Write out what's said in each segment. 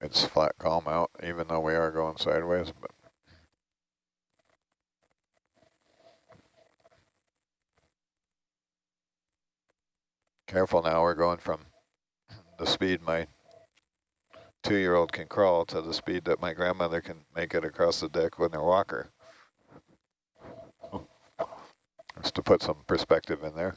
It's flat calm out, even though we are going sideways, but careful now, we're going from the speed my two-year-old can crawl to the speed that my grandmother can make it across the deck with her walker. Just to put some perspective in there.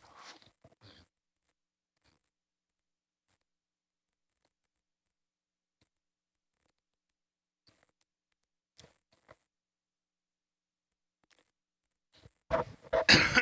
Excuse me.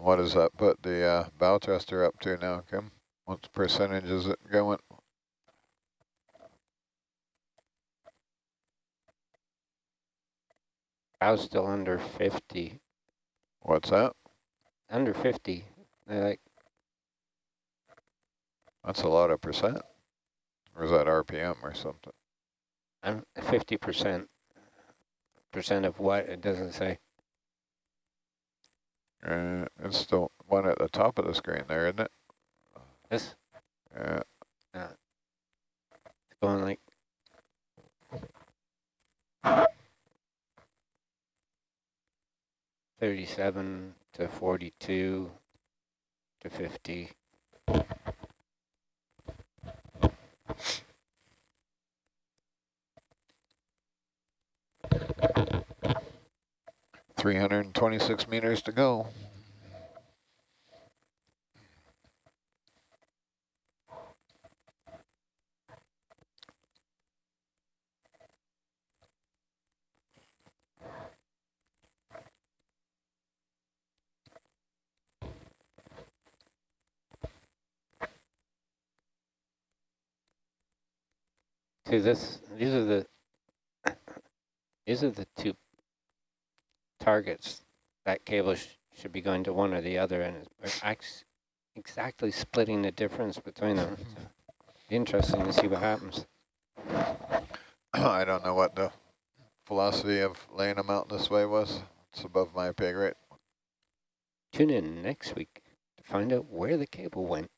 What does that put the uh, bow thruster up to now, Kim? What percentage is it going? I was still under 50. What's that? Under 50. They're like, That's a lot of percent. Or is that RPM or something? I'm 50%. Percent of what? It doesn't say. Uh, it's the one at the top of the screen there, isn't it? This Yeah. it's going like Thirty-seven to forty-two to fifty. Three hundred and twenty-six meters to go. See this, these are the, these are the two targets. That cable sh should be going to one or the other and it's exactly splitting the difference between them. Mm-hmm. So, interesting to see what happens. I don't know what the philosophy of laying them out this way was. It's above my pay grade. Tune in next week to find out where the cable went.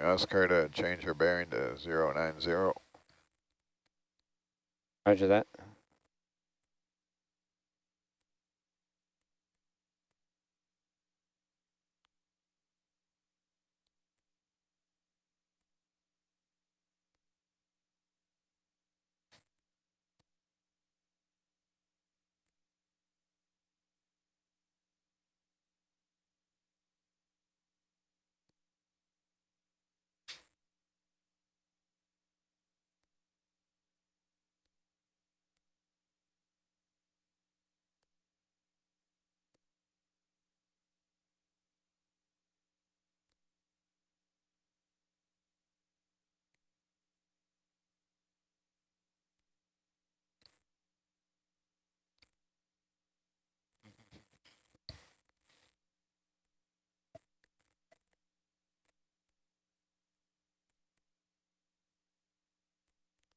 Ask her to change her bearing to zero nine zero. Roger that.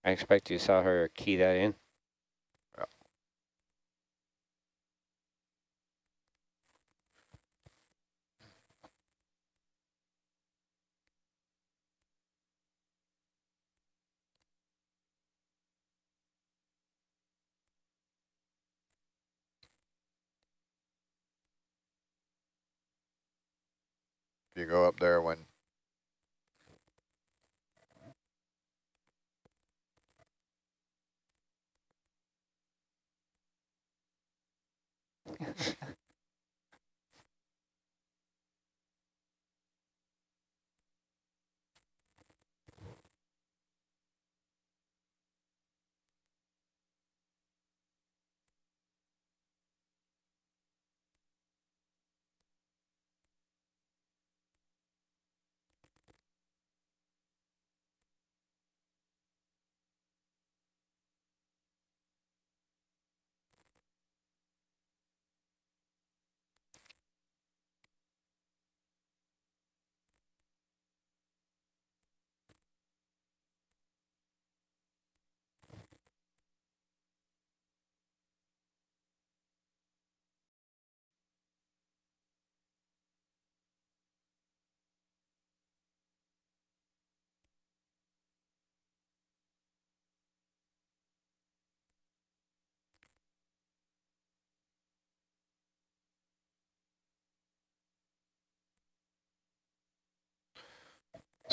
I expect you saw her key that in. You go up there when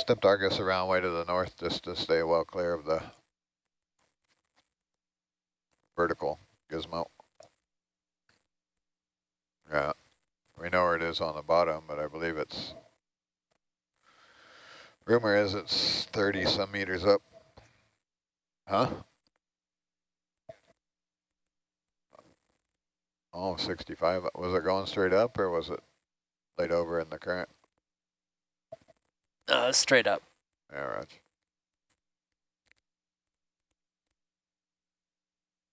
stepped Argus around way to the north just to stay well clear of the vertical gizmo. Yeah, we know where it is on the bottom, but I believe it's, rumor is it's 30 some meters up. Huh? Oh, 65. Was it going straight up or was it laid over in the current? Uh, straight up. Yeah, right.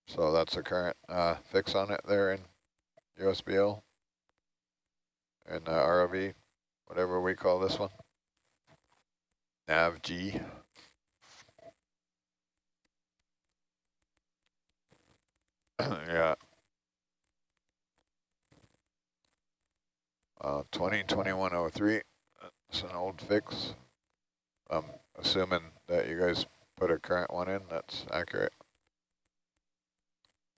So that's the current uh, fix on it there in USBL and uh, ROV, whatever we call this one. Nav G. yeah. Uh, 202103. It's an old fix. I'm assuming that you guys put a current one in that's accurate.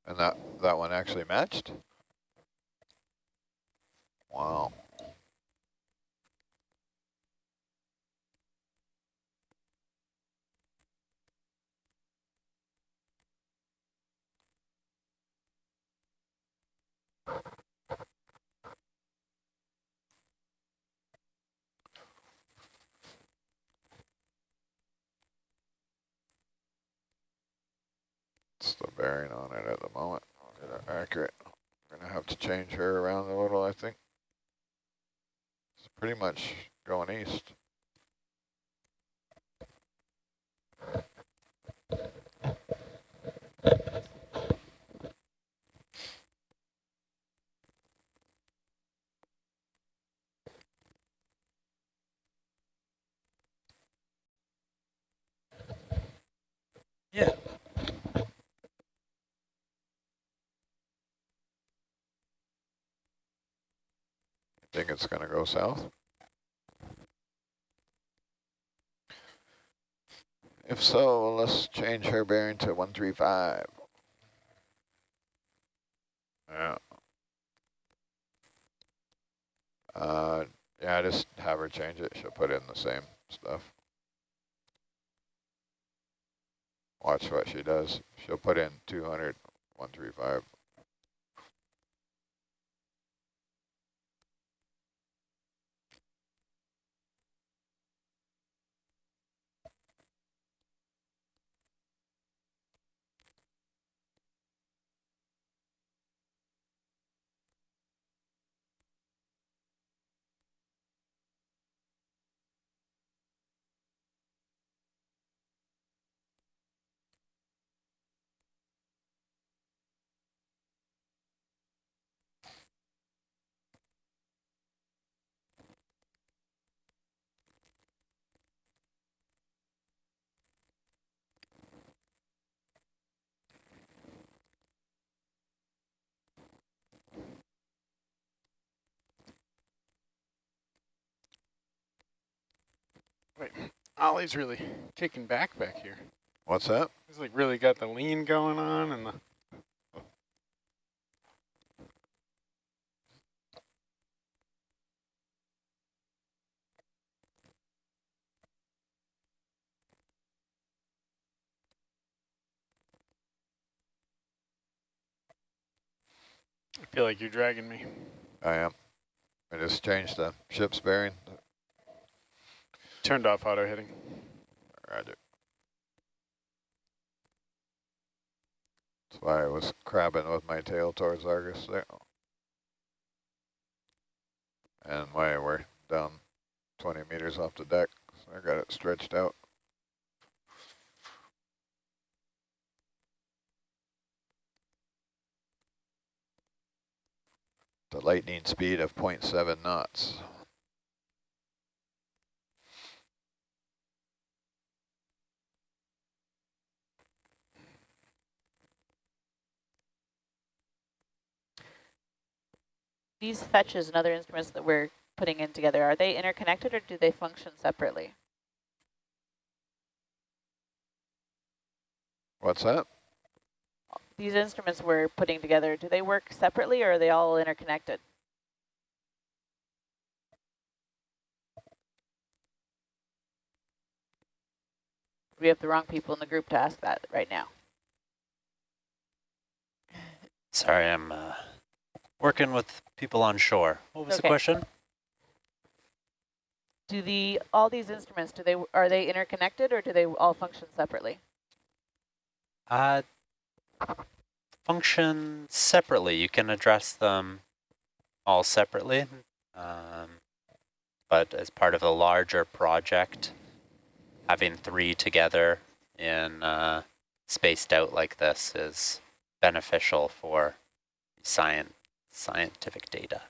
And that, that one actually matched? Wow. The bearing on it at the moment. Accurate. I'm gonna have to change her around a little, I think. It's pretty much going east. Yeah. Think it's gonna go south? If so, let's change her bearing to 135. Yeah. Uh, yeah, just have her change it. She'll put in the same stuff. Watch what she does. She'll put in 200, 135. Wait, Ollie's really kicking back back here. What's that? He's like really got the lean going on and the I feel like you're dragging me. I am. I just changed the ship's bearing. Turned off auto heading. Roger. That's why I was crabbing with my tail towards Argus there. And why we're down 20 meters off the deck, so I got it stretched out. The lightning speed of 0.7 knots. These fetches and other instruments that we're putting in together, are they interconnected or do they function separately? What's that? These instruments we're putting together, do they work separately or are they all interconnected? We have the wrong people in the group to ask that right now. Sorry, I'm uh, working with people on shore. What was the question? Do the all these instruments, do they are they interconnected or do they all function separately? Uh, function separately. You can address them all separately. Um, but as part of a larger project, having three together in uh, spaced out like this is beneficial for science scientific data.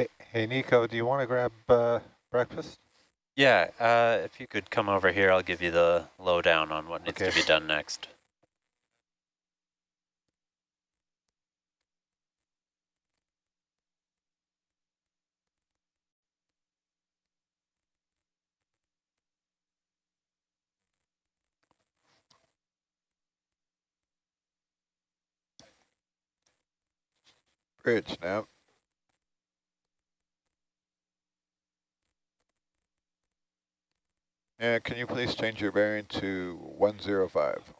Hey, hey Nico, do you want to grab uh, breakfast? Yeah, uh, if you could come over here, I'll give you the lowdown on what needs Okay. to be done next. Bridge now. Yeah, can you please change your bearing to 105?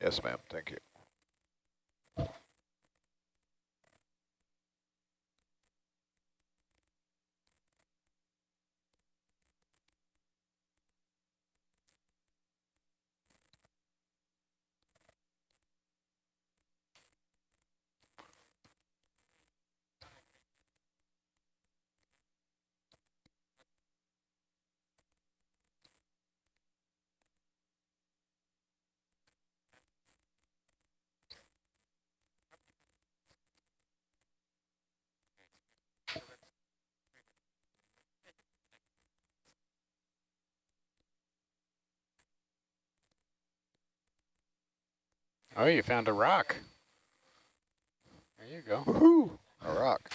Yes, ma'am, thank you. Oh, you found a rock. There you go. Woohoo! A rock.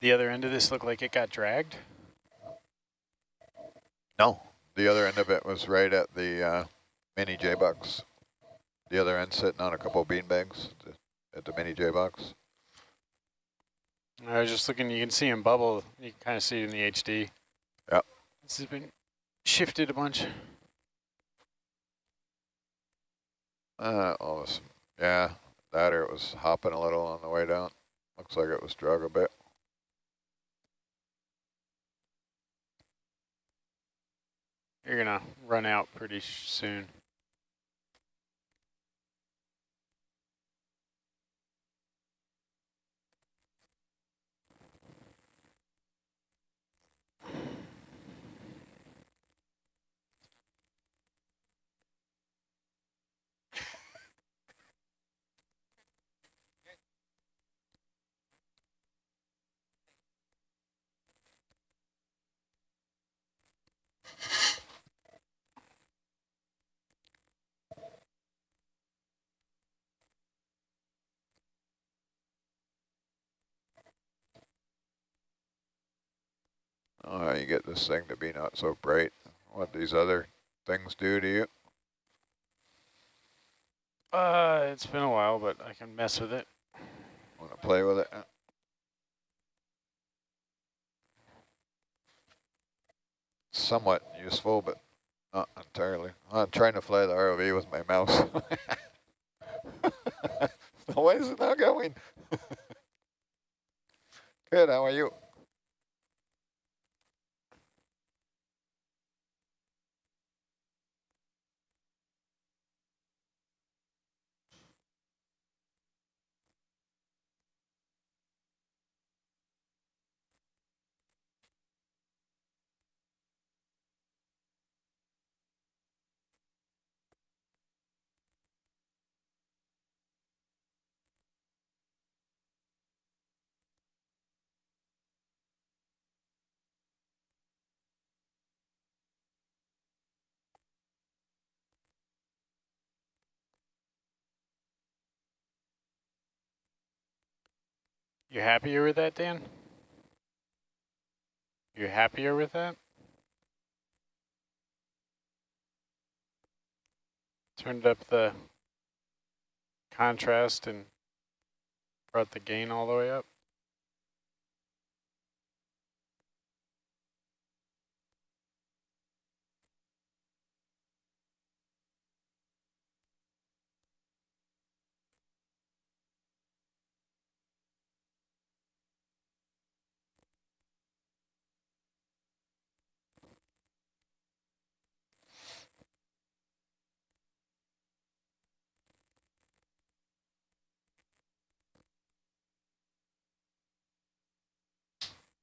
The other end of this looked like it got dragged. No, the other end of it was right at the uh, mini J-Box. The other end sitting on a couple of bean bags at the mini J-Box. I was just looking, you can see him bubble. You can kind of see it in the HD. Yep. This has been shifted a bunch. Uh, all this, yeah, that or it was hopping a little on the way down. Looks like it was drug a bit. You're gonna run out pretty soon. Oh, you get this thing to be not so bright. What these other things do to you? Uh, it's been a while, but I can mess with it. Want to play with it? Somewhat useful, but not entirely. I'm trying to fly the ROV with my mouse. Why is it not going? Good, how are you? You happier with that, Dan? You happier with that? Turned up the contrast and brought the gain all the way up.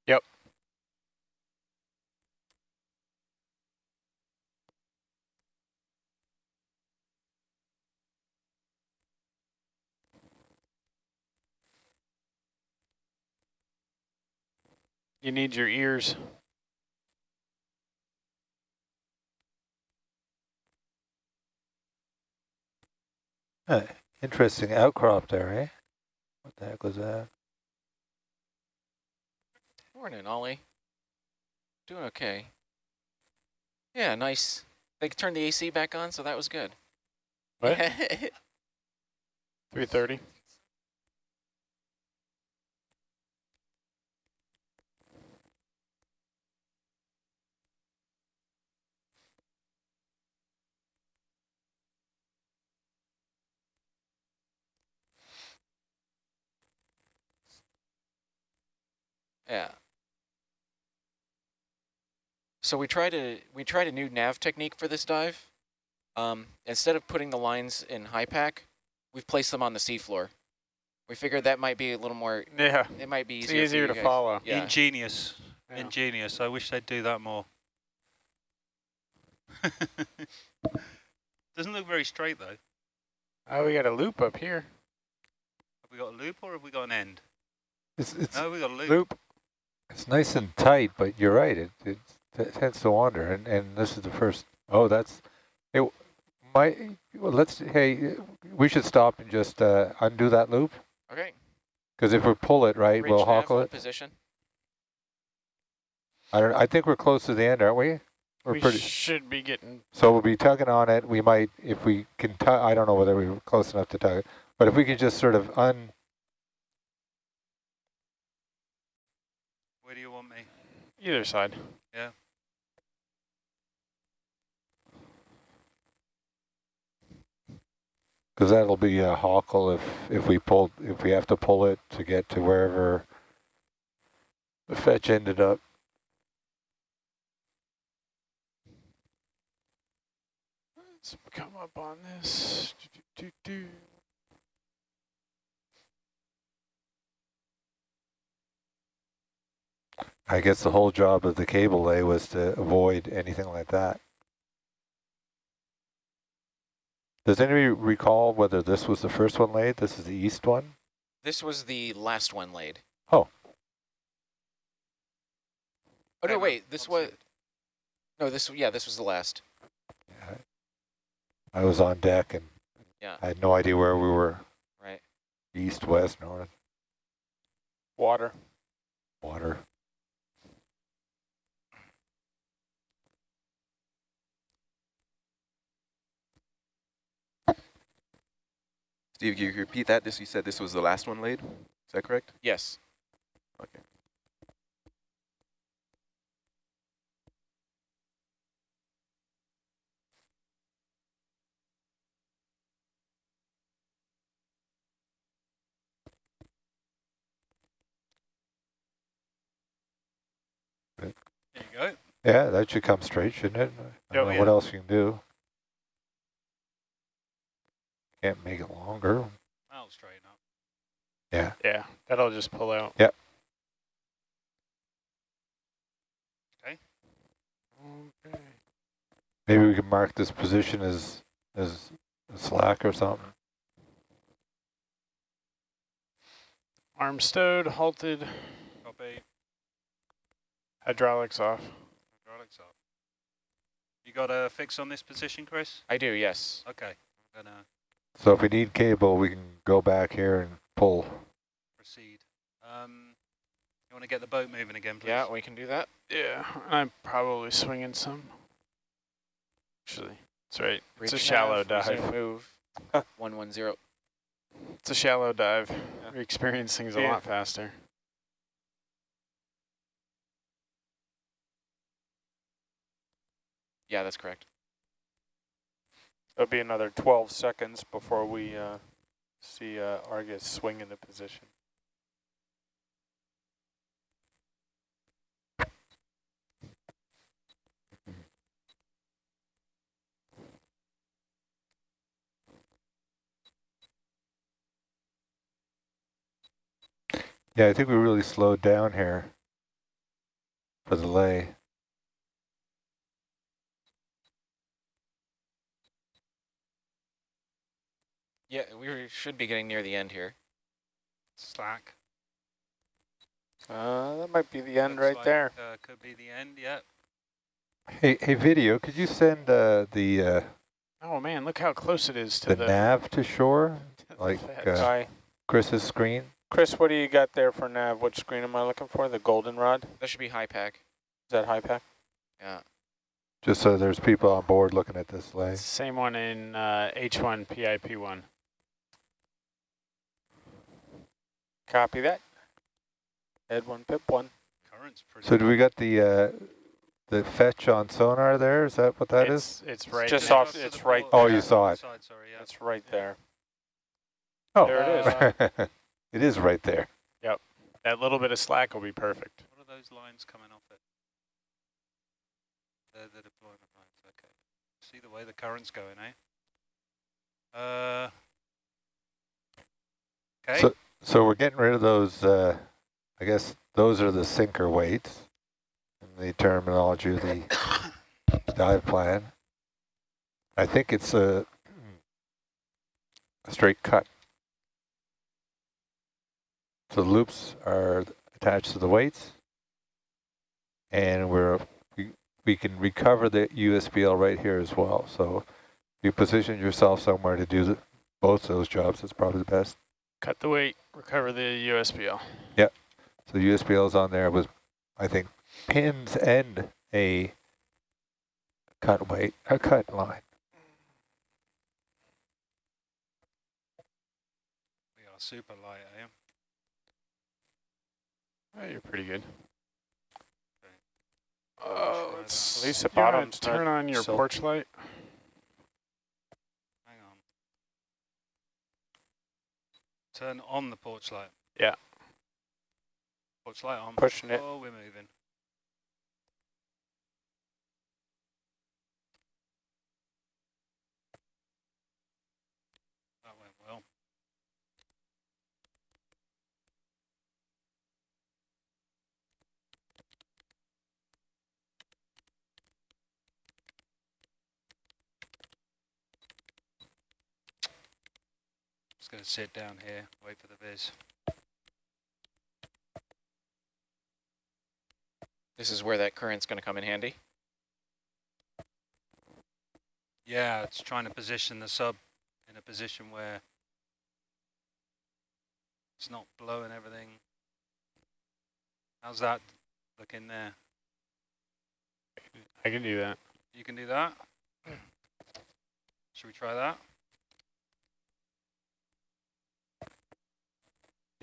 Yep. You need your ears. Interesting outcrop there, eh? What the heck was that? Morning, Ollie. Doing okay. Yeah, nice. They turned the AC back on, so that was good. What? 330. Yeah. So we tried a we tried a new nav technique for this dive. Um, instead of putting the lines in HiPAP, we've placed them on the seafloor. We figured that might be a little more. Yeah, It might be it's easier. for easier you to guys. follow. Yeah. Ingenious. Yeah. Ingenious. I wish they'd do that more. Doesn't look very straight though. Oh, we got a loop up here. Have we got a loop or have we got an end? It's, it's, No, we got a loop. Loop. It's nice and tight, but you're right. It, it, t- tends to wander, and, and this is the first. Oh, that's it. My well, let's. Hey, we should stop and just uh, undo that loop Okay. because if we pull it right, Bridge we'll nav, hockle hold it. Position. I don't, I think we're close to the end, aren't we? We're we pretty, should be getting. so we'll be tugging on it. We might, if we can tug, I don't know whether we are close enough to tug it, but if we can just sort of un, Where do you want me? Either side. Yeah. Because that'll be a hockle if, if we pull, if we have to pull it to get to wherever the fetch ended up. Let's come up on this. Do, do, do, I guess the whole job of the cable lay was to avoid anything like that. Does anybody recall whether this was the first one laid? This is the east one? This was the last one laid. Oh. Oh, no, wait, this was, no, this, yeah, this was the last. Yeah. I was on deck and Yeah. I had no idea where we were, Right. east, west, north, Water. water. Steve, can you repeat that? This you said this was the last one laid. Is that correct? Yes. Okay. There you go. Yeah, that should come straight, shouldn't it? I oh, don't Oh, know what else you can do. Can't make it longer. That'll straighten up. Yeah. Yeah, that'll just pull out. Yep. Okay. Okay. Maybe we can mark this position as as slack or something. Arm stowed, halted, Copy. hydraulics off. Hydraulics up. You got a fix on this position, Chris? I do, yes. Okay. I'm gonna So if we need cable, we can go back here and pull. proceed. Um, you want to get the boat moving again, please? Yeah, we can do that. Yeah, I'm probably swinging some. Actually, that's right. It's a shallow nav, resume dive. Move, 110. It's a shallow dive. We experience things a lot faster. Yeah, that's correct. It'll be another 12 seconds before we uh, see uh, Argus swing into position. Yeah, I think we really slowed down here for the lay. Yeah, we should be getting near the end here. Slack. Uh, that might be the end Looks right like, there. Uh, could be the end, yeah. Hey, hey, video, could you send uh, the uh, Oh man, look how close it is to the the, nav to shore, to like uh, Hi. Chris's screen? Chris, what do you got there for nav? What screen am I looking for? The goldenrod? That should be HiPAP. Is that HiPAP? Yeah. Just so there's people on board looking at this lay. Same one in uh, H1 PIP1. Copy that. Ed one, pip one. Current's pretty So do we got the uh, the fetch on sonar there? Is that what that is? it's, It's right just next- off- to it's right port- Oh, you saw it. Side, sorry, yeah. That's right there. Oh, There it is. it is right there. Yep. That little bit of slack will be perfect. What are those lines coming off it? They're the deployment lines, okay. See the way the current's going, eh? Uh, okay. So, so we're getting rid of those, uh, I guess those are the sinker weights in the terminology of the dive plan. I think it's a, a straight cut. So the loops are attached to the weights and we're, we, we can recover the USBL right here as well. So you position yourself somewhere to do the, both those jobs, it's probably the best. Cut the weight, recover the USBL. Yep. So the USBL is on there was, I think, pins and a cut weight, a cut line. We are super light, eh? Oh, you're pretty good. Okay. Oh, try let's- At least the you wanna bottom's turn on your silky. porch light. Hang on. Turn on the porch light. Yeah. Porch light on. Pushing it. Oh, we're moving. That went well. Just going to sit down here, wait for the viz. This is where that current's going to come in handy. Yeah, it's trying to position the sub in a position where it's not blowing everything. How's that looking there? I can do that. You can do that? Should we try that?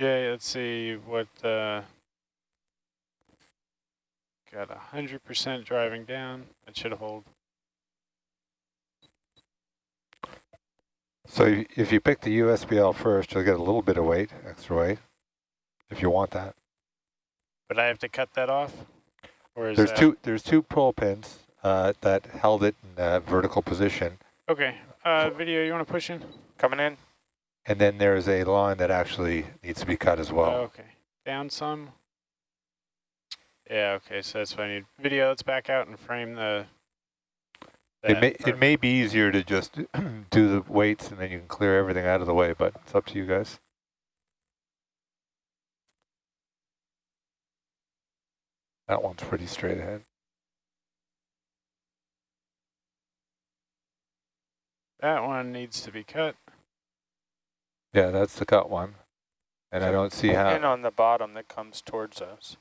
Yeah, let's see what, uh, got a hundred percent driving down. That should hold. So if you pick the USBL first, you'll get a little bit of weight, extra weight, if you want that. But I have to cut that off? Or is There's that? two there's two pull pins uh, that held it in a vertical position, Okay, uh, video, you wanna push in? Coming in. And then there is a line that actually needs to be cut as well. Okay, down some. Yeah, okay, so that's what I need. Video, let's back out and frame the. It may part. it may be easier to just do the weights and then you can clear everything out of the way, but it's up to you guys. That one's pretty straight ahead. That one needs to be cut. Yeah, that's the cut one. And I don't see In how, on the bottom that comes towards us.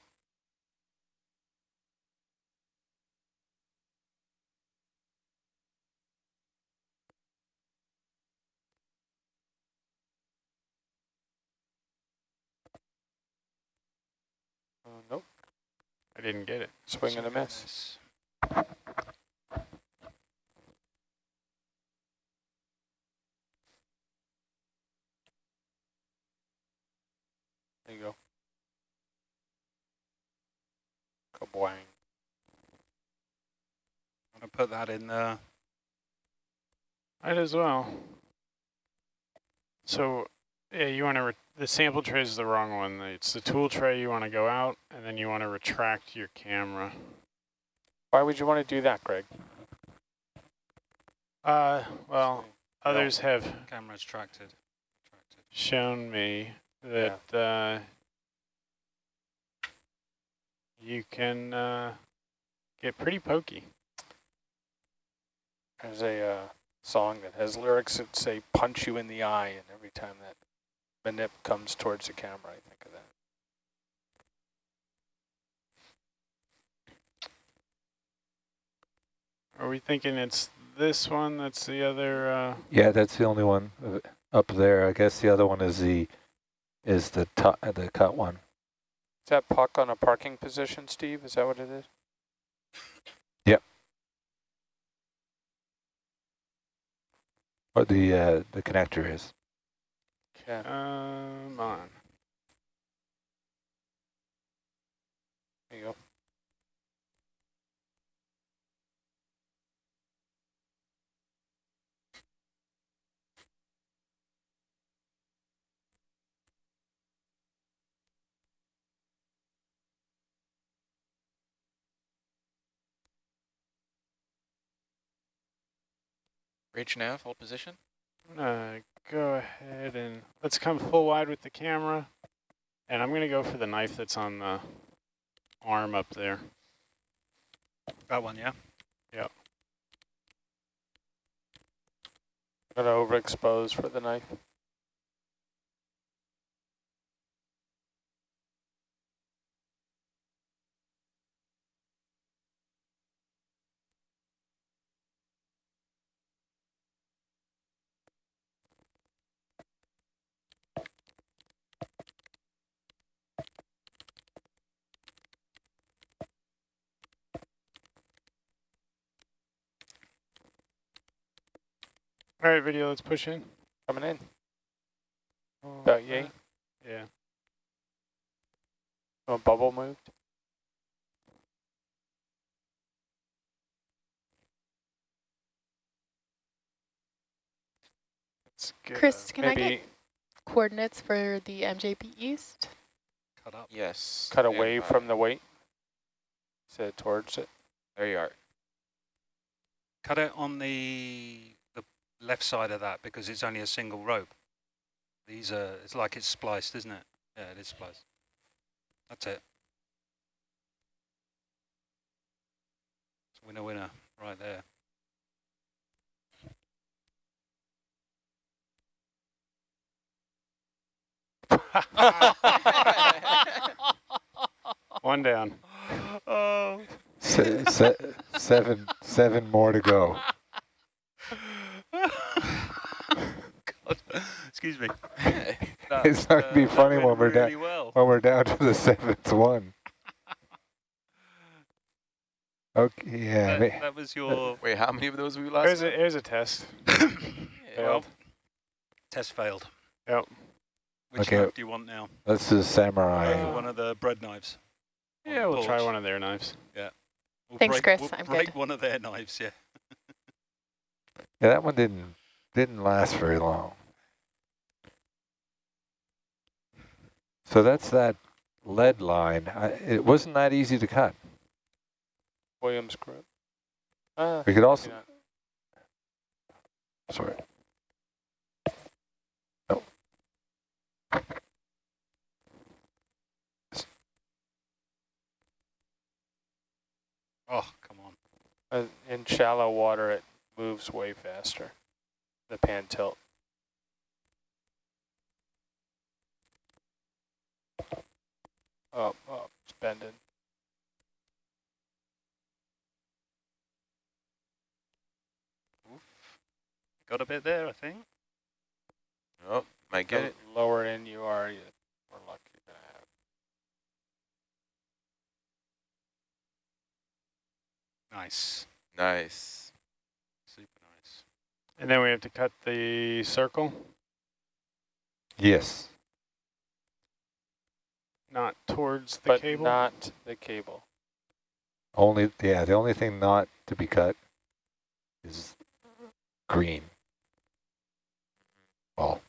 Uh, nope, I didn't get it. swing and a Second miss. miss. There you go. Kabwang. I'm going to put that in there. Might as well. So, yeah, you want to, the sample tray is the wrong one. It's the tool tray you want to go out, and then you want to retract your camera. Why would you want to do that, Greg? Uh, well, others have Camera's tracted. tracted. shown me that uh, you can uh, get pretty pokey. There's a uh, song that has lyrics that say punch you in the eye, and every time that manip comes towards the camera, I think of that. Are we thinking it's this one that's the other? Uh, yeah, that's the only one up there. I guess the other one is the, is the uh, the cut one. Is that puck on a parking position, Steve? Is that what it is? Yep. What the, uh, the connector is. Okay. come on. There you go. Reach nav, hold position. I'm gonna go ahead and let's come full wide with the camera. And I'm gonna go for the knife that's on the arm up there. That one, yeah? Gonna overexpose for the knife. All right, video, let's push in. Coming in. Oh, About yay. Yeah. Oh, bubble moved. Let's get Chris, a- can I get coordinates for the MJP East? Cut up. Yes. cut away five. from the weight. So towards it. There you are. Cut it on the the left side of that because it's only a single rope. These are, it's like it's spliced, isn't it? Yeah, it is spliced. That's it. It's winner, winner, right there. One down. oh. Se se seven, seven more to go. Excuse me. It's not gonna be that funny when we're down- well. When we're down to the seventh one. Okay, yeah. that, that was your Wait, how many of those we Here's lost? a, here's a test. well, Failed. test failed. Yep. Which Okay. knife do you want now? This is samurai. Uh, one of the bread knives. Yeah, we'll try one of their knives. We'll Thanks, break, Chris. We'll I'm break good. one of their knives, yeah. Yeah, that one didn't didn't last very long. So that's that lead line. I, it wasn't that easy to cut. Williams group. Uh, We could also, sorry. No. Oh, come on. Uh, in shallow water, it moves way faster. The pan tilt. Up, up, it's bending. Oof. Got a bit there, I think. Oh, might get it. lower in you are, you more luck you're gonna have. Nice. Nice. Super nice. And then we have to cut the circle, Yes. Not towards the but cable. not the cable. Only, yeah, the only thing not to be cut is green. Well,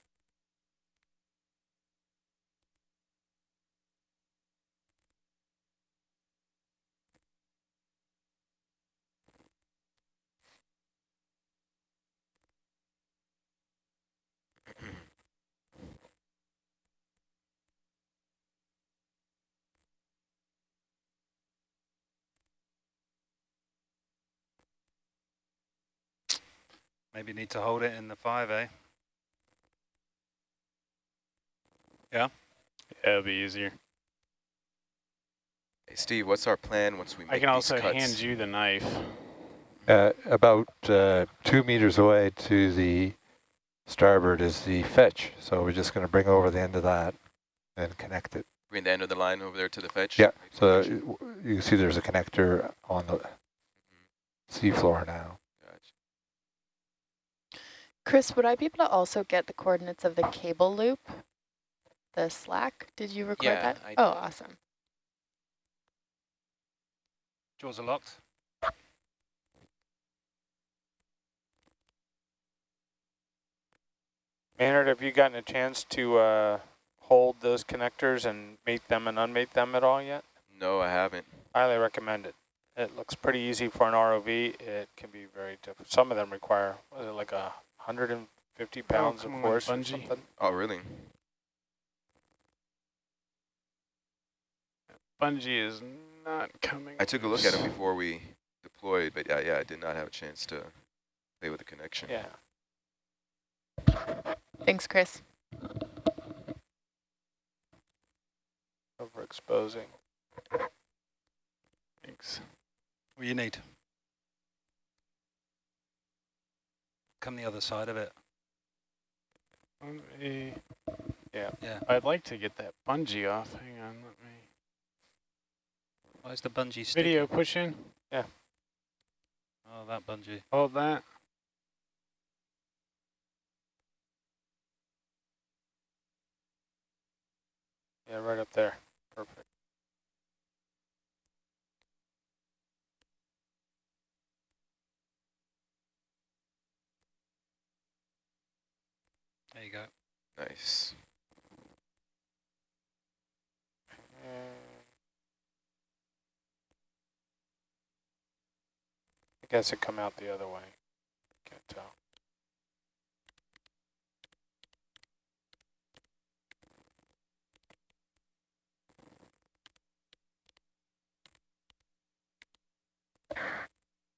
Maybe need to hold it in the five, eh? Yeah, it'll be easier. Hey, Steve, what's our plan once we make I can also cuts? hand you the knife. uh, about uh, two meters away to the starboard is the fetch. So we're just going to bring over the end of that and connect it. Bring the end of the line over there to the fetch? Yeah, so you you can see there's a connector on the seafloor now. Gotcha. Chris, would I be able to also get the coordinates of the cable loop? The slack? Did you record Yeah, that? I oh, did. awesome. Jaws are locked. Maynard, have you gotten a chance to uh, hold those connectors and mate them and unmate them at all yet? No, I haven't. Highly recommend it. It looks pretty easy for an ROV. It can be very difficult. Some of them require, was it like a 150 pounds of on, force or bungee. something? Oh, really? Bungee is not coming. I took a look at it before we deployed, but yeah, yeah, I did not have a chance to play with the connection. Yeah. Thanks, Chris. Overexposing. Thanks. What do you need? come the other side of it. Let me. yeah. Yeah. I'd like to get that bungee off. Hang on, let me. Where's the bungee stick? Video pushing. Yeah. Oh, that bungee. Hold that. Yeah, right up there. Perfect. There you go. Nice. I guess it come out the other way. Can't tell.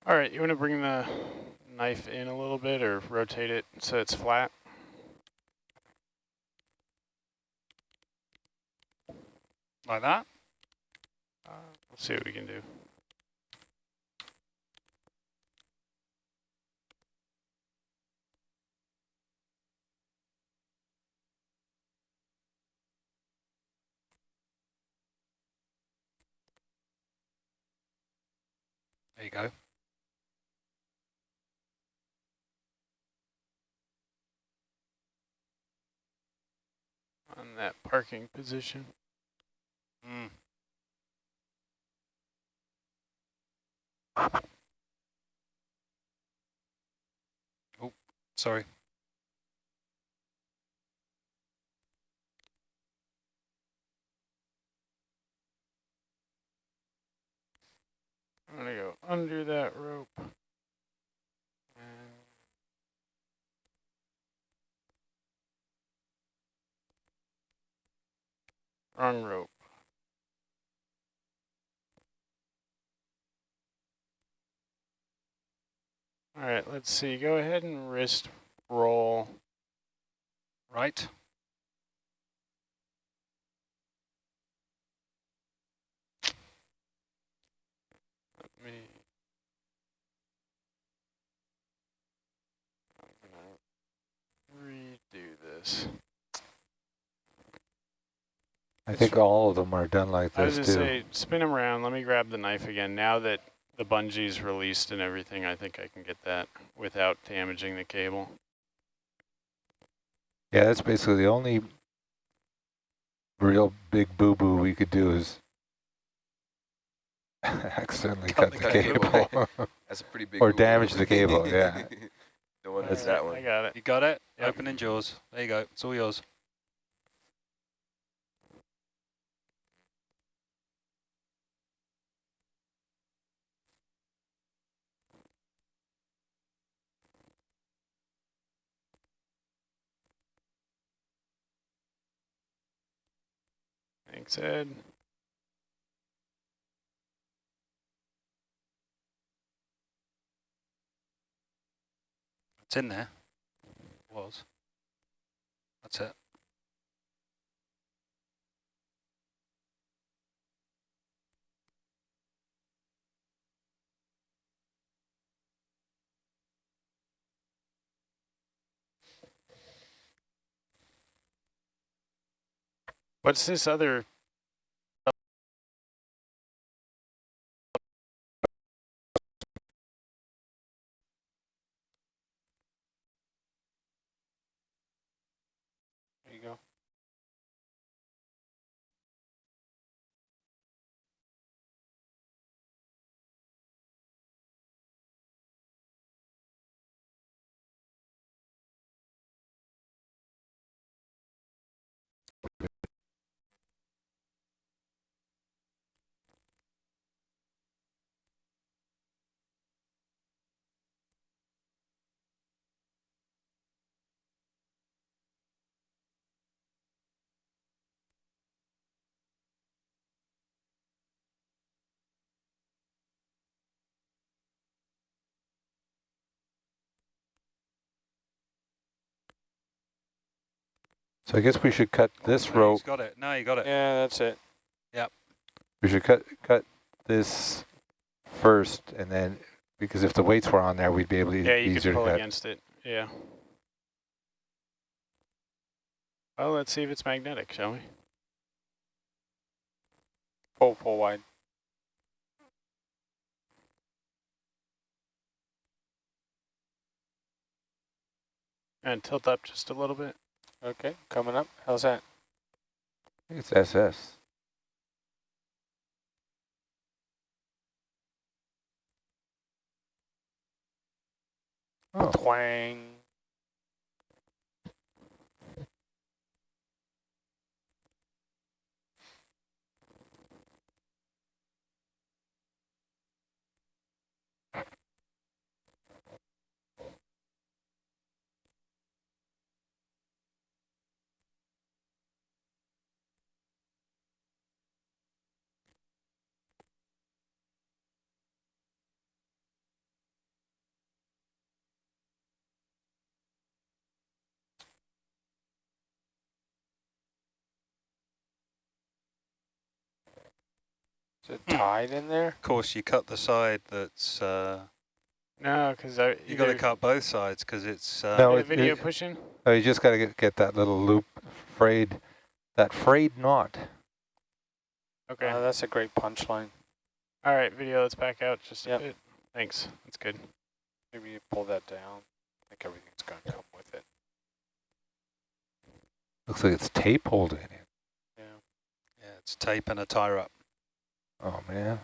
All right, you want to bring the knife in a little bit or rotate it so it's flat? Like that? Uh, we'll see what we can do. There you go. On that parking position. Mm. Oh, sorry. I'm gonna go under that rope. Wrong rope. All right, let's see. Go ahead and wrist roll. Right. Let me. Redo this. I think all of them are done like this, I was gonna too. say, spin them around. Let me grab the knife again. Now that the bungee's released and everything, I think I can get that without damaging the cable. Yeah, that's basically the only real big boo-boo we could do is accidentally Cut cut, the the cable. cable. That's a pretty big or damage the cable, yeah. no one All does that one. I got it. You got it? Yep. Opening jaws. There you go. It's all yours. Thanks, Ed. It's in there. Was. That's it. What's this other? So I guess we should cut oh, this No, rope. He's got it. No, you got it. Yeah, that's it. Yep. We should cut cut this first, and then because if the weights were on there, we'd be able to Yeah, you easier can pull against it. Yeah. Well, let's see if it's magnetic, shall we? Pull, pull wide. And tilt up just a little bit. Okay, coming up. How's that? It's SS. Oh, Twang. Is it tied in there? Of course, you cut the side that's, uh, No, because I you got to cut both sides because it's, uh, No, the it- video it- pushing. oh, you just got to get, get that little loop frayed, that frayed knot. Okay. Uh, that's a great punchline. All right, video. Let's back out just a Yep. bit. Thanks. That's good. Maybe you pull that down. I think everything's going to come with it. Looks like it's tape holding it. Yeah. yeah, it's tape and a tire up. Oh, man.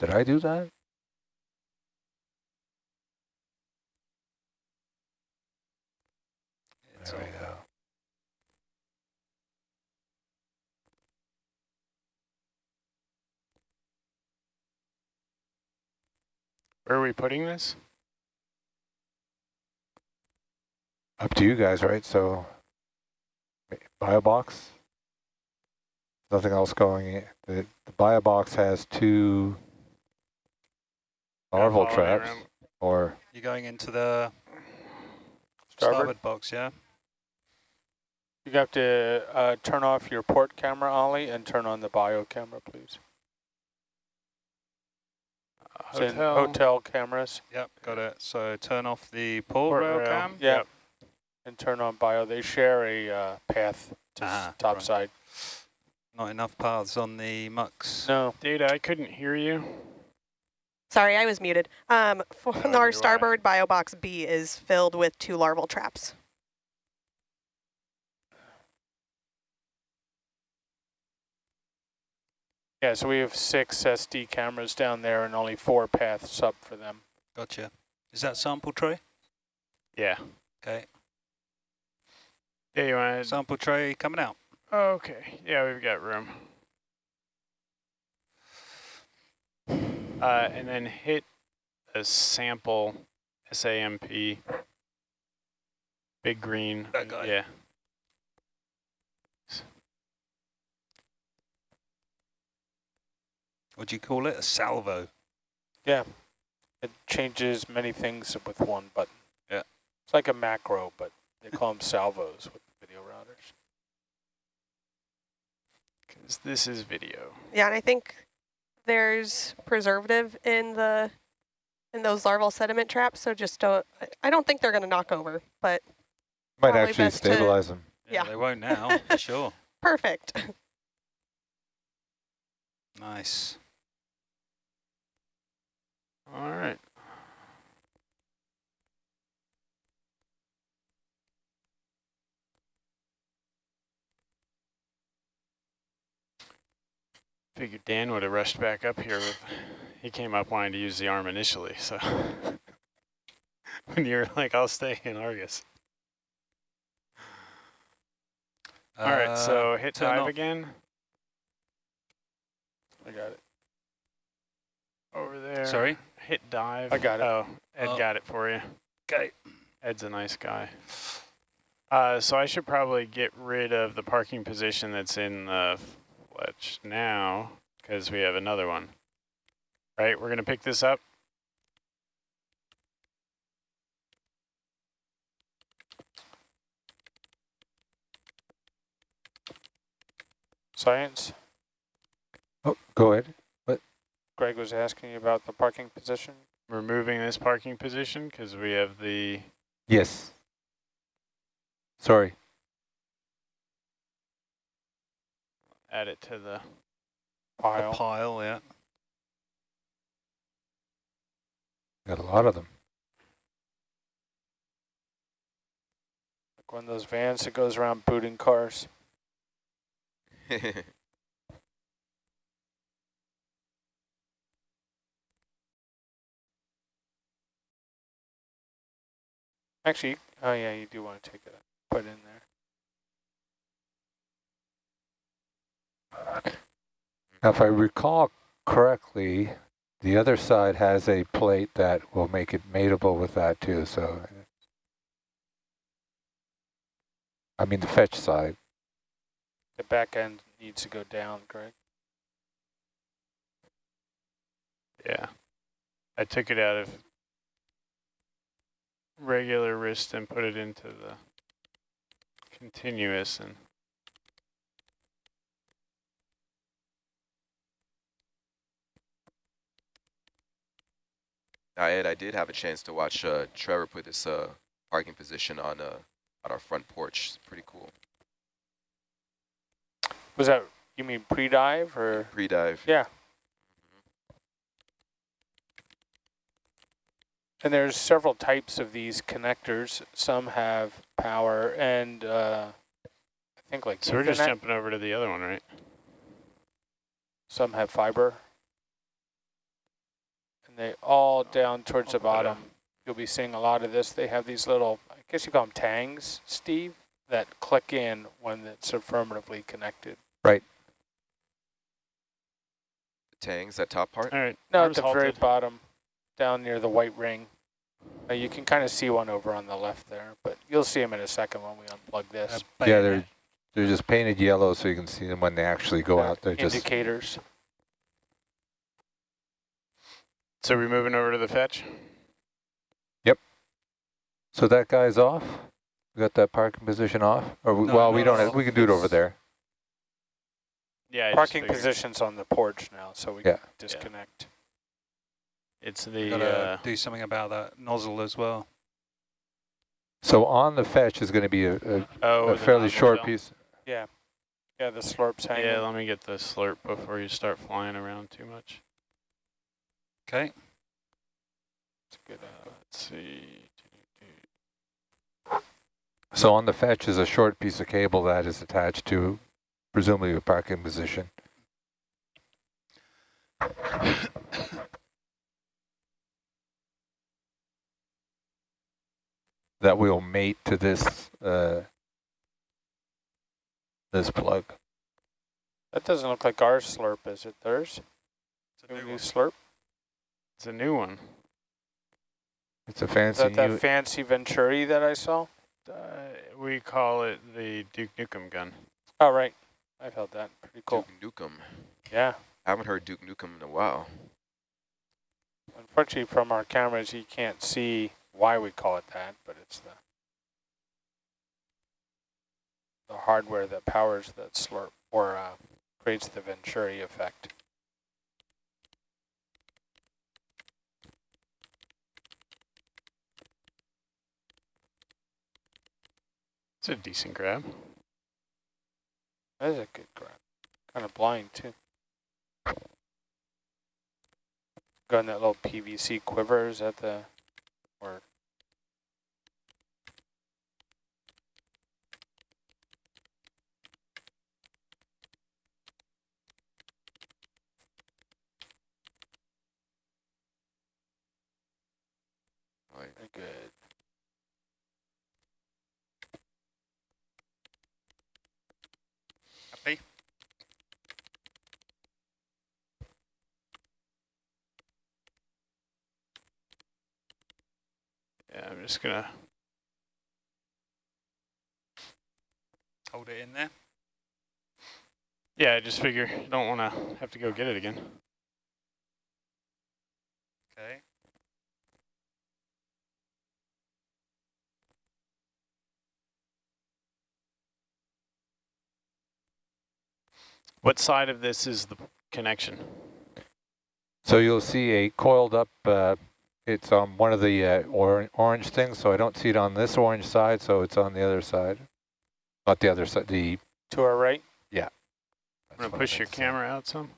Did I do that? It's There we go. Where are we putting this? Up to you guys, right? So, bio box. Nothing else going in. The, the bio box has two larval follow traps, around. or You're going into the Starboard. starboard box, yeah? You have to uh, turn off your port camera, Ollie, and turn on the bio camera, please. It's in Hotel. hotel cameras. Yep, got it. So turn off the port, Port rail rail. cam. Yeah. Yep. And turn on bio. They share a uh, path to s- Ah, top right. side. Not enough paths on the MUX. No. Data, I couldn't hear you. Sorry, I was muted. Um, for Oh, our you're starboard bio box B is filled with two larval traps. Yeah, so we have six SD cameras down there and only four paths up for them. Gotcha. Is that sample tray? Yeah. Okay. Yeah, you want to... Sample tray coming out. Okay. Yeah, we've got room. Uh, and then hit a sample SAMP. Big green. That guy. Yeah. What'd you call it? A salvo. Yeah. It changes many things with one button. Yeah. It's like a macro, but they call them salvos with video routers. Because this is video. Yeah, and I think there's preservative in the in those larval sediment traps, so just don't. I- I don't think they're going to knock over, but might actually best to- stabilize them. Yeah. They won't now, for sure. perfect. Nice. All right. I figured Dan would have rushed back up here. With, he came up wanting to use the arm initially, so when you're like, "I'll stay in Argus." All right, so hit dive off- again I got it. over there. Sorry? Hit dive. I got it. Oh, Ed Oh. got it for you. Okay. Ed's a nice guy. Uh, so I should probably get rid of the parking position that's in the fletch now because we have another one. Right, we're going to pick this up. Science. Oh, go ahead. What? Greg was asking you about the parking position. Removing this parking position because we have the Yes. Sorry. Add it to the Pile. A pile, yeah. Got a lot of them. Like one of those vans that goes around booting cars. Actually, oh yeah, you do want to take it, put it in there. Now, if I recall correctly, the other side has a plate that will make it mateable with that too, so. I mean, the fetch side. The back end needs to go down, Greg. Yeah. I took it out of regular wrist and put it into the continuous and Now, Ed, I did have a chance to watch uh, Trevor put this uh, parking position on uh, on our front porch. It's pretty cool. Was that, you mean pre-dive or? Pre-dive. Yeah. And there's several types of these connectors. Some have power and uh, I think like so we're just Ethernet. jumping over to the other one, right? Some have fiber. And they all down towards the I'll bottom. You'll be seeing a lot of this. They have these little, I guess you call them tangs, Steve, that click in when it's affirmatively connected. Right. The tangs, that top part. All right. No, at arms the very bottom, down near the white ring. Uh, you can kind of see one over on the left there, but you'll see them in a second when we unplug this. Uh, Yeah, they're, they're just painted yellow so you can see them when they actually go out. They're just, Indicators. So we're moving over to the fetch? Yep. So that guy's off? We got that parking position off? Or, we- No, well, we don't, have- we can do it over there. Yeah. I Parking position's on the porch now, so we Yeah. can disconnect. It's the, gotta uh, do something about that nozzle as well. So on the fetch is going to be a, a, oh, a fairly short fill. piece. Yeah. Yeah, the slurp's hanging. Yeah, let me get the slurp before you start flying around too much. Okay. It's good. Uh, let's see. So on the fetch is a short piece of cable that is attached to presumably a parking position. that will mate to this uh, this plug. That doesn't look like our slurp, is it? Theirs? It's a New new slurp? It's a new one. It's a Is fancy that that new, fancy Venturi that I saw? Uh, we call it the Duke Nukem gun. Oh, right. I've held that. Pretty cool. Duke Nukem. Yeah. I haven't heard Duke Nukem in a while. Unfortunately, from our cameras, you can't see why we call it that, but it's the the hardware that powers that slurp or uh, creates the Venturi effect. It's a decent grab. That is a good grab. Kind of blind, too. Got that little PVC quiver, is that the, or Right. very good. Happy? Yeah, I'm just gonna. Hold it in there. Yeah, I just figure don't want to have to go get it again. Okay. What side of this is the connection? So you'll see a coiled up, uh, it's on one of the uh, or orange things, so I don't see it on this orange side, so it's on the other side. Not the other side, the... To our right? Yeah. I'm gonna push your camera out some.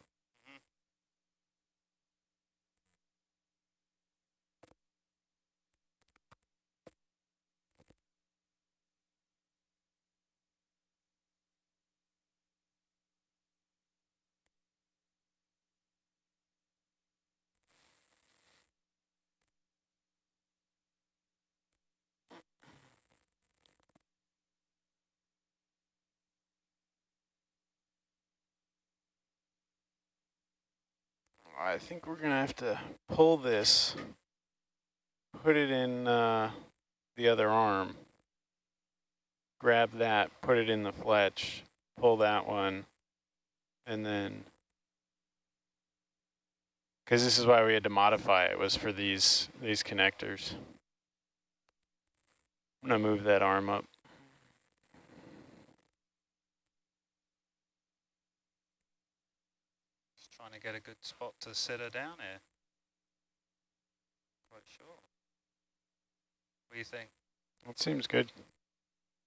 I think we're gonna have to pull this, put it in uh, the other arm, grab that, put it in the fletch, pull that one, and then, because this is why we had to modify it, was for these, these connectors. I'm gonna move that arm up. Just trying to get a good spot to sit her down here. Quite sure. What do you think? That seems good.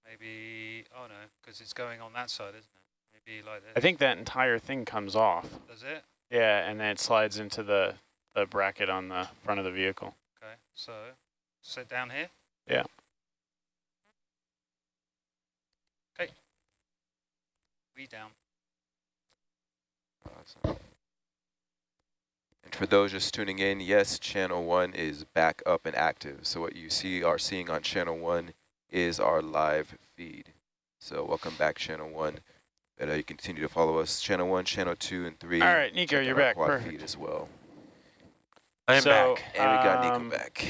Maybe, oh no, because it's going on that side, isn't it? Maybe like this. I think that entire thing comes off. Does it? Yeah, and then it slides into the, the bracket on the front of the vehicle. Okay, so sit down here. Yeah. Okay. We down. Awesome. And for those just tuning in, yes, channel one is back up and active. So what you see are seeing on channel one is our live feed. So welcome back, channel one. And uh, you continue to follow us, channel one, channel two, and three. All right, Nico, Check you're back. quad Perfect. feed as well. I am So, back. And we got um, Nico back.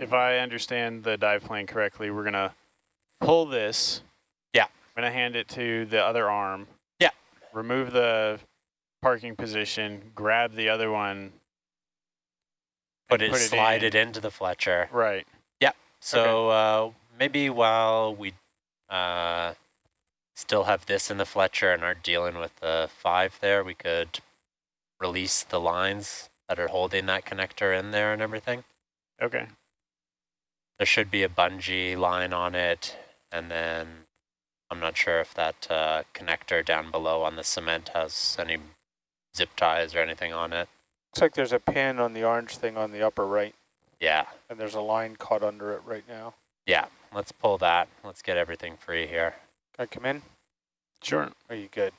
If I understand the dive plan correctly, we're gonna pull this. Yeah. I'm gonna hand it to the other arm. Yeah. Remove the parking position, grab the other one. Put it, slide in. it into the Fletcher. Right. Yeah. So uh, maybe while we uh, still have this in the Fletcher and aren't dealing with the five there, we could release the lines that are holding that connector in there and everything. Okay. There should be a bungee line on it, and then I'm not sure if that uh, connector down below on the cement has any zip ties or anything on it. Looks like there's a pin on the orange thing on the upper right, Yeah, and there's a line caught under it right now. yeah, let's pull that. Let's get everything free here. Can I come in? Sure. Are you good?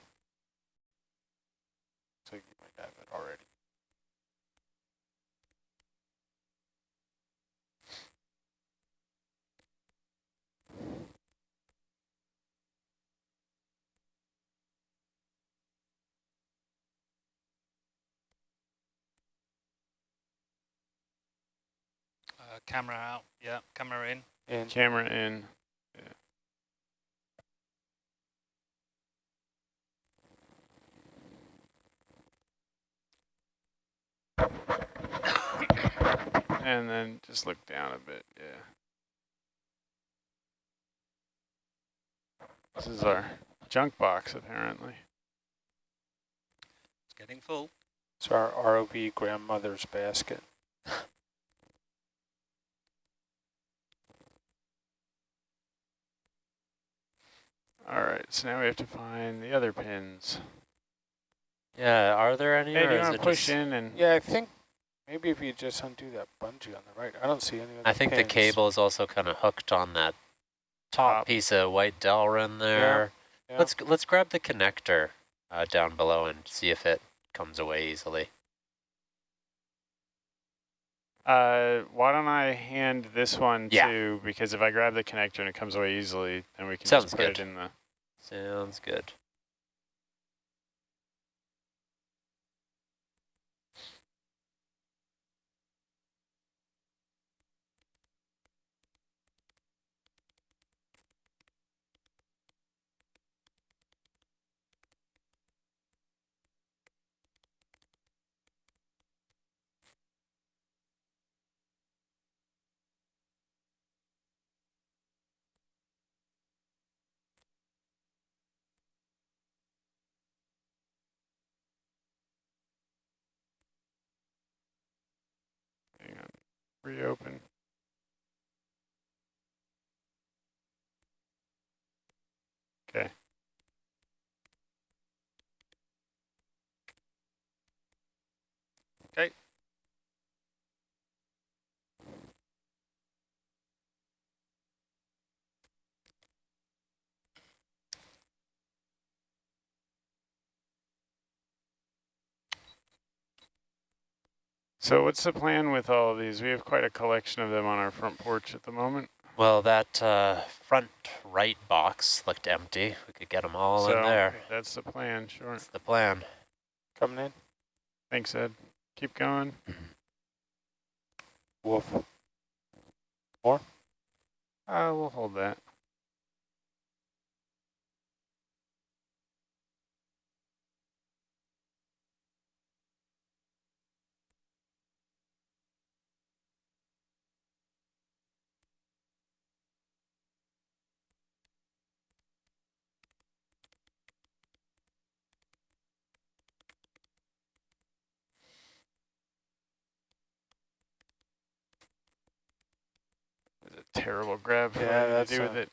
Uh, camera out. Yeah, camera in. In. Camera in. And then just look down a bit, yeah. This is our junk box, apparently. It's getting full. It's our ROV grandmother's basket. All right, so now we have to find the other pins. Yeah, are there any? Hey, or do you want to push in and Yeah, I think maybe if you just undo that bungee on the right. I don't see any of I think the cable is also kind of hooked on that top Top. piece of white Delrin there. yeah. Let's let's grab the connector uh, down below and see if it comes away easily. Uh, why don't I hand this one Yeah. to, because if I grab the connector and it comes away easily, then we can Sounds just put good. it in the, Sounds good. hang on, reopen. Okay. Okay. So what's the plan with all of these? We have quite a collection of them on our front porch at the moment. Well, that uh, front right box looked empty. We could get them all so in there. that's the plan, sure. That's the plan. Coming in. Thanks, Ed. Keep going. Wolf. Uh, we'll hold that. Terrible grab for Yeah, anything that's to do with it.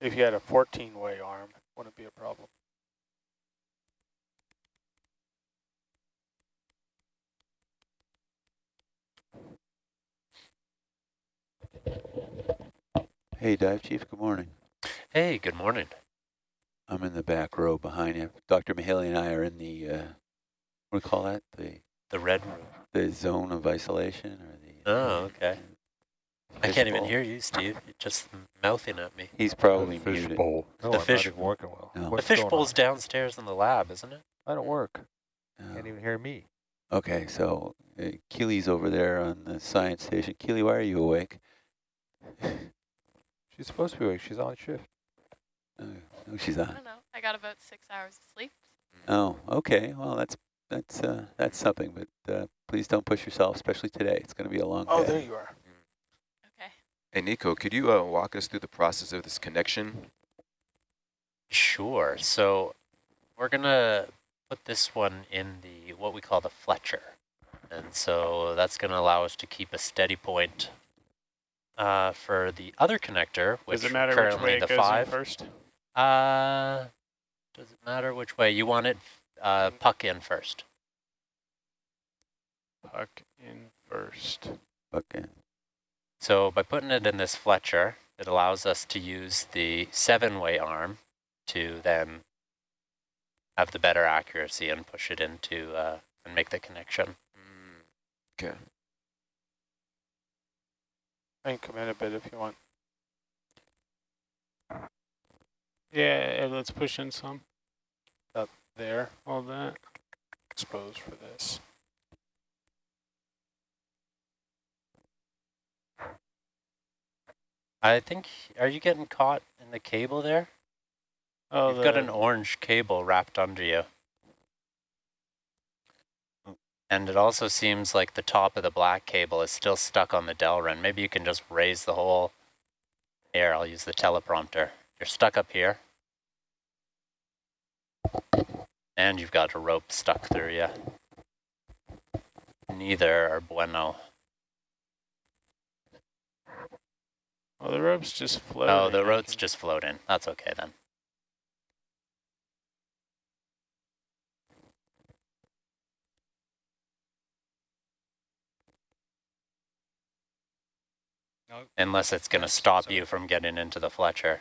If you had a 14 way arm, wouldn't be a problem. Hey, Dive Chief, good morning. Hey, good morning. I'm in the back row behind you. Dr. Mahaley and I are in the, uh, what do we call that? The The red room. the zone of isolation or the... Oh, okay. I can't even hear you, Steve. You're just mouthing at me. He's probably fish muted. bowl. No, The I'm fish- not working well. No. The fish bowl's on? downstairs in the lab, isn't it? I don't work. Oh. Can't even hear me. Okay, so uh, Keely's over there on the science station. Keely, why are you awake? She's supposed to be awake. She's on shift. Uh, no, she's I don't know. I got about six hours of sleep. Oh, okay. Well, that's that's uh, that's something, but uh, please don't push yourself, especially today. It's going to be a long Oh, day. there you are. Okay. Hey, Nico, could you uh, walk us through the process of this connection? Sure. So we're gonna put this one in the what we call the Fletcher, and so that's gonna allow us to keep a steady point uh, for the other connector, which Does it matter which currently way it the goes in first? Uh, does it matter which way you want it? Uh, puck in first. Puck in first. Puck in. So by putting it in this Fletcher, it allows us to use the seven-way arm to then have the better accuracy and push it into uh, and make the connection. Okay. I can come in a bit if you want. Yeah, let's push in some. There, all that. exposed for this. I think, are you getting caught in the cable there? Oh, You've got an orange cable wrapped under you. And it also seems like the top of the black cable is still stuck on the Delrin. Maybe you can just raise the whole... Here, I'll use the teleprompter. You're stuck up here. And you've got a rope stuck through you. Neither are bueno. Oh, the rope's just floating. Oh, the rope's can- just floating. That's okay then. No, Unless it's going to stop so- you from getting into the Fletcher.